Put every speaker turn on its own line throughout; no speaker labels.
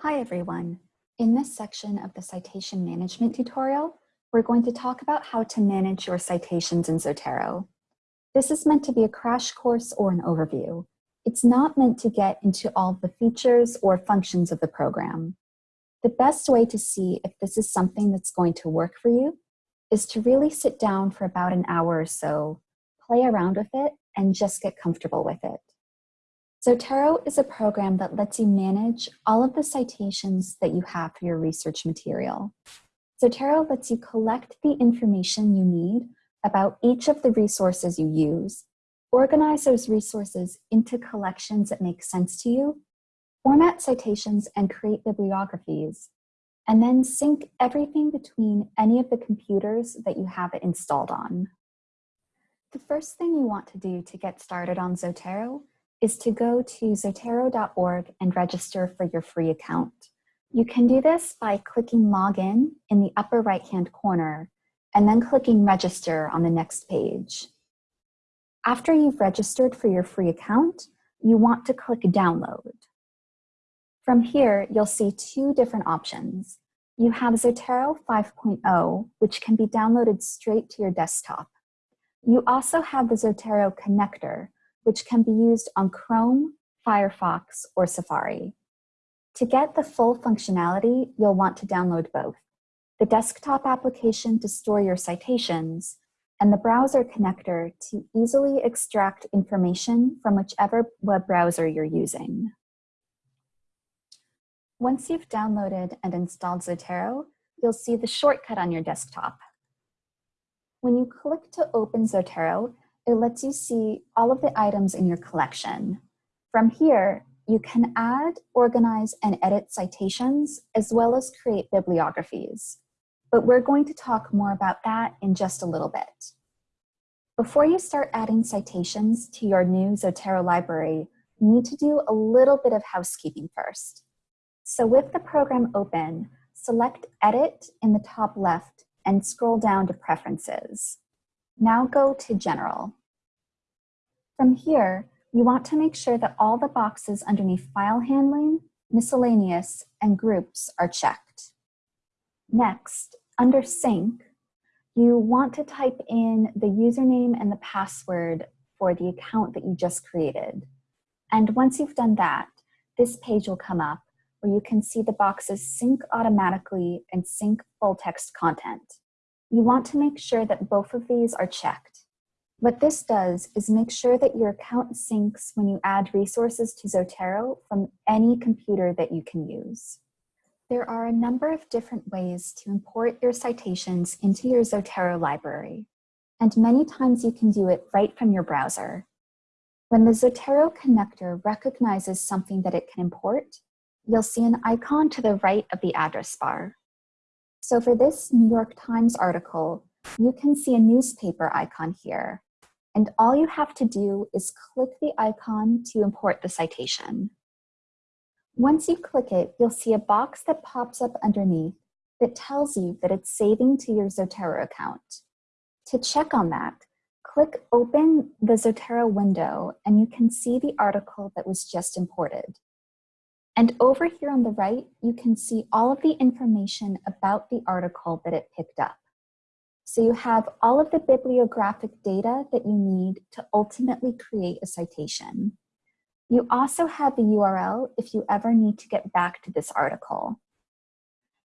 Hi everyone. In this section of the citation management tutorial, we're going to talk about how to manage your citations in Zotero. This is meant to be a crash course or an overview. It's not meant to get into all the features or functions of the program. The best way to see if this is something that's going to work for you is to really sit down for about an hour or so, play around with it, and just get comfortable with it. Zotero is a program that lets you manage all of the citations that you have for your research material. Zotero lets you collect the information you need about each of the resources you use, organize those resources into collections that make sense to you, format citations and create bibliographies, and then sync everything between any of the computers that you have it installed on. The first thing you want to do to get started on Zotero is to go to zotero.org and register for your free account. You can do this by clicking login in the upper right-hand corner and then clicking register on the next page. After you've registered for your free account, you want to click download. From here, you'll see two different options. You have Zotero 5.0, which can be downloaded straight to your desktop. You also have the Zotero connector, which can be used on Chrome, Firefox, or Safari. To get the full functionality, you'll want to download both, the desktop application to store your citations, and the browser connector to easily extract information from whichever web browser you're using. Once you've downloaded and installed Zotero, you'll see the shortcut on your desktop. When you click to open Zotero, it lets you see all of the items in your collection. From here, you can add, organize, and edit citations, as well as create bibliographies. But we're going to talk more about that in just a little bit. Before you start adding citations to your new Zotero library, you need to do a little bit of housekeeping first. So with the program open, select Edit in the top left and scroll down to Preferences. Now go to General. From here, you want to make sure that all the boxes underneath File Handling, Miscellaneous, and Groups are checked. Next, under Sync, you want to type in the username and the password for the account that you just created. And once you've done that, this page will come up where you can see the boxes sync automatically and sync full text content you want to make sure that both of these are checked. What this does is make sure that your account syncs when you add resources to Zotero from any computer that you can use. There are a number of different ways to import your citations into your Zotero library, and many times you can do it right from your browser. When the Zotero connector recognizes something that it can import, you'll see an icon to the right of the address bar. So for this New York Times article, you can see a newspaper icon here. And all you have to do is click the icon to import the citation. Once you click it, you'll see a box that pops up underneath that tells you that it's saving to your Zotero account. To check on that, click open the Zotero window and you can see the article that was just imported. And over here on the right, you can see all of the information about the article that it picked up. So you have all of the bibliographic data that you need to ultimately create a citation. You also have the URL if you ever need to get back to this article.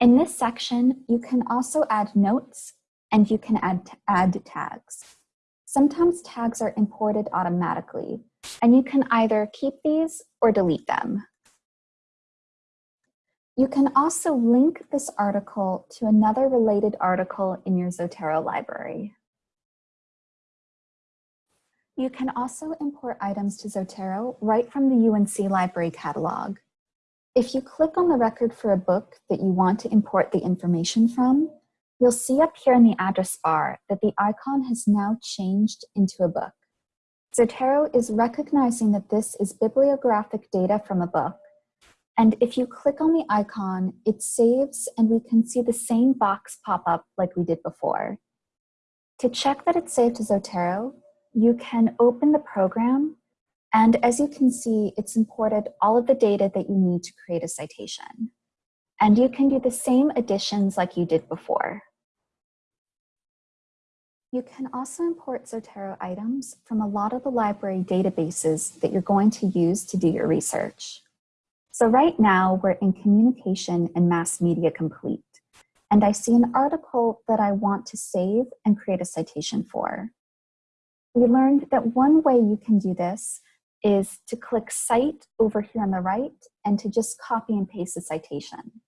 In this section, you can also add notes and you can add, add tags. Sometimes tags are imported automatically, and you can either keep these or delete them. You can also link this article to another related article in your Zotero library. You can also import items to Zotero right from the UNC Library Catalog. If you click on the record for a book that you want to import the information from, you'll see up here in the address bar that the icon has now changed into a book. Zotero is recognizing that this is bibliographic data from a book and if you click on the icon, it saves and we can see the same box pop up like we did before. To check that it's saved to Zotero, you can open the program And as you can see, it's imported all of the data that you need to create a citation. And you can do the same additions like you did before. You can also import Zotero items from a lot of the library databases that you're going to use to do your research. So right now we're in communication and mass media complete, and I see an article that I want to save and create a citation for. We learned that one way you can do this is to click Cite over here on the right and to just copy and paste the citation.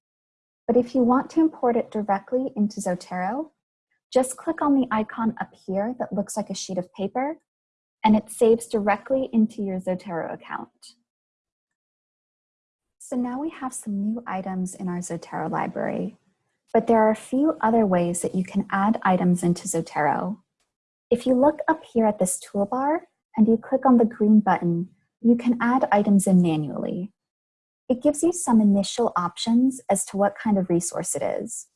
But if you want to import it directly into Zotero, just click on the icon up here that looks like a sheet of paper, and it saves directly into your Zotero account. So now we have some new items in our Zotero library, but there are a few other ways that you can add items into Zotero. If you look up here at this toolbar and you click on the green button, you can add items in manually. It gives you some initial options as to what kind of resource it is.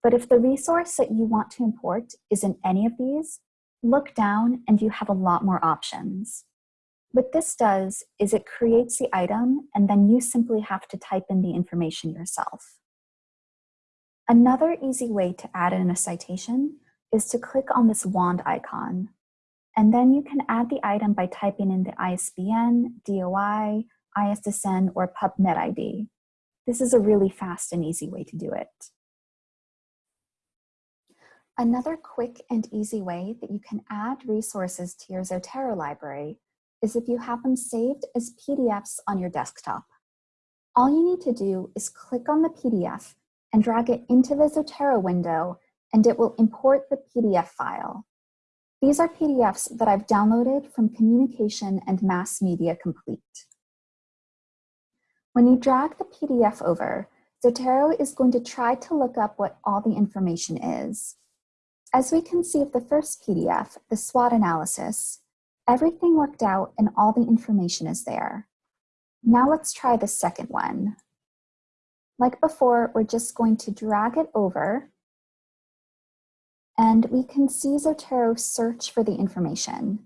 But if the resource that you want to import is in any of these, look down and you have a lot more options. What this does is it creates the item and then you simply have to type in the information yourself. Another easy way to add in a citation is to click on this wand icon. And then you can add the item by typing in the ISBN, DOI, ISSN, or PubMed ID. This is a really fast and easy way to do it. Another quick and easy way that you can add resources to your Zotero library is if you have them saved as PDFs on your desktop. All you need to do is click on the PDF and drag it into the Zotero window and it will import the PDF file. These are PDFs that I've downloaded from Communication and Mass Media Complete. When you drag the PDF over, Zotero is going to try to look up what all the information is. As we can see of the first PDF, the SWOT analysis, everything worked out and all the information is there. Now let's try the second one. Like before, we're just going to drag it over and we can see Zotero search for the information.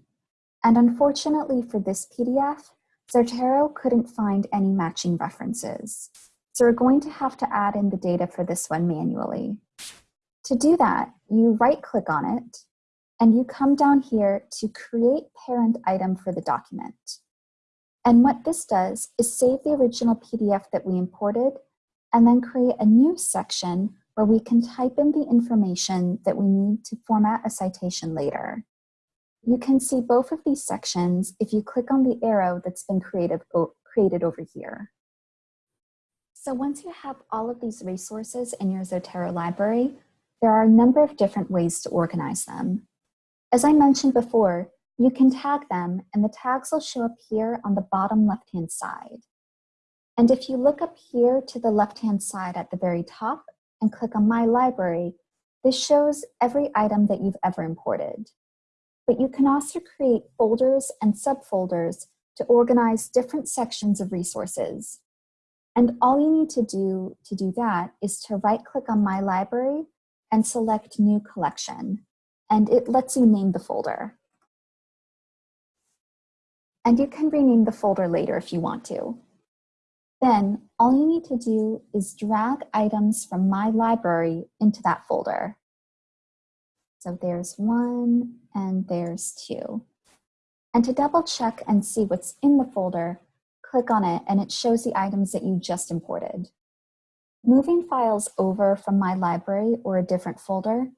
And unfortunately for this PDF, Zotero couldn't find any matching references. So we're going to have to add in the data for this one manually. To do that, you right click on it and you come down here to create parent item for the document. And what this does is save the original PDF that we imported and then create a new section where we can type in the information that we need to format a citation later. You can see both of these sections if you click on the arrow that's been created, created over here. So once you have all of these resources in your Zotero library, there are a number of different ways to organize them. As I mentioned before, you can tag them and the tags will show up here on the bottom left-hand side. And if you look up here to the left-hand side at the very top and click on My Library, this shows every item that you've ever imported. But you can also create folders and subfolders to organize different sections of resources. And all you need to do to do that is to right click on My Library and select New Collection, and it lets you name the folder. And you can rename the folder later if you want to. Then all you need to do is drag items from My Library into that folder. So there's one and there's two. And to double check and see what's in the folder, click on it and it shows the items that you just imported. Moving files over from my library or a different folder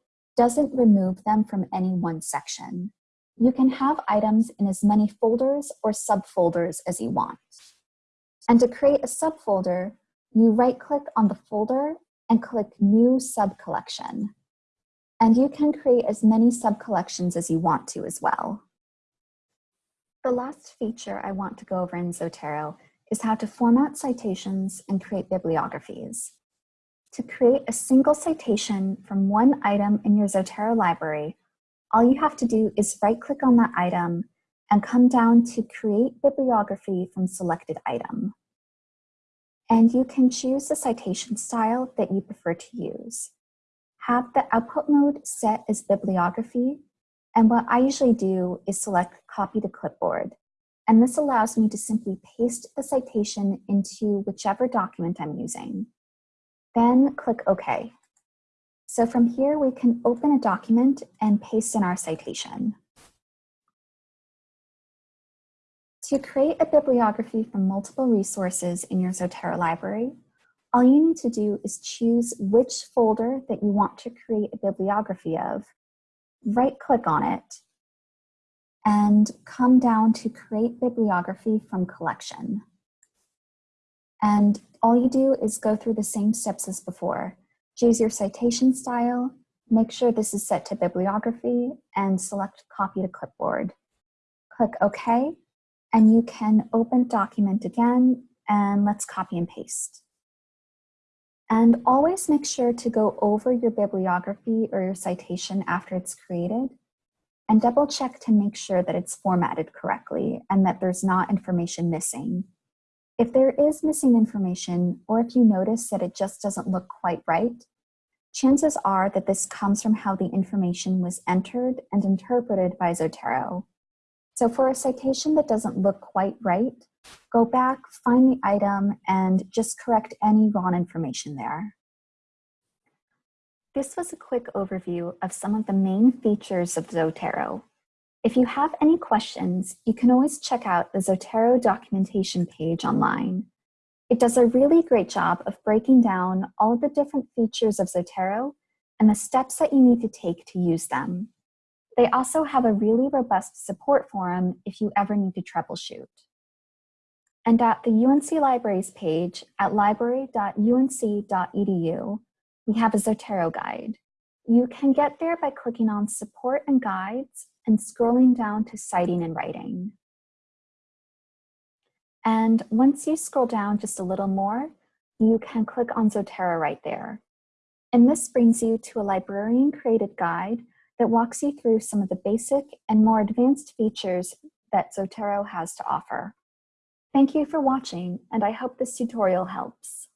doesn't remove them from any one section. You can have items in as many folders or subfolders as you want. And to create a subfolder, you right-click on the folder and click New Subcollection. And you can create as many subcollections as you want to as well. The last feature I want to go over in Zotero is how to format citations and create bibliographies. To create a single citation from one item in your Zotero library, all you have to do is right-click on that item and come down to Create Bibliography from Selected Item. And you can choose the citation style that you prefer to use. Have the output mode set as bibliography, and what I usually do is select Copy to Clipboard, and this allows me to simply paste the citation into whichever document I'm using. Then click OK. So from here, we can open a document and paste in our citation. To create a bibliography from multiple resources in your Zotero library, all you need to do is choose which folder that you want to create a bibliography of, right click on it, and come down to create bibliography from collection. And all you do is go through the same steps as before. Choose your citation style, make sure this is set to bibliography, and select copy to clipboard. Click OK, and you can open document again, and let's copy and paste. And always make sure to go over your bibliography or your citation after it's created and double check to make sure that it's formatted correctly and that there's not information missing. If there is missing information, or if you notice that it just doesn't look quite right, chances are that this comes from how the information was entered and interpreted by Zotero. So for a citation that doesn't look quite right, go back, find the item, and just correct any wrong information there. This was a quick overview of some of the main features of Zotero. If you have any questions, you can always check out the Zotero documentation page online. It does a really great job of breaking down all of the different features of Zotero and the steps that you need to take to use them. They also have a really robust support forum if you ever need to troubleshoot. And at the UNC Libraries page at library.unc.edu, we have a Zotero guide. You can get there by clicking on support and guides and scrolling down to citing and writing. And once you scroll down just a little more, you can click on Zotero right there. And this brings you to a librarian created guide that walks you through some of the basic and more advanced features that Zotero has to offer. Thank you for watching, and I hope this tutorial helps.